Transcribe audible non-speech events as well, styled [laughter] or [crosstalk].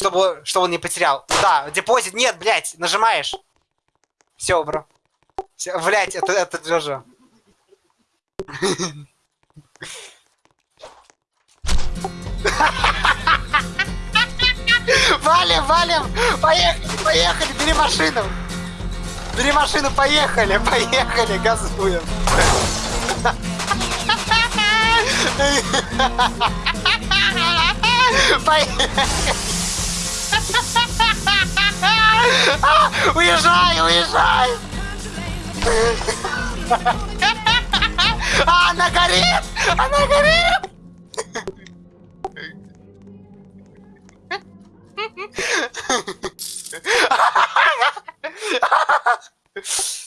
Чтобы, чтобы он не потерял. Да, депозит. Нет, блядь, нажимаешь. Все, бро. Всё, блядь, это, это Джоджо. [laughs] Валим, валим! Поехали, поехали, бери машину! Бери машину, поехали, поехали, газуем! [laughs] Поехали! А, уезжай, уезжай! А, она горит! Она горит! Ha ha ha!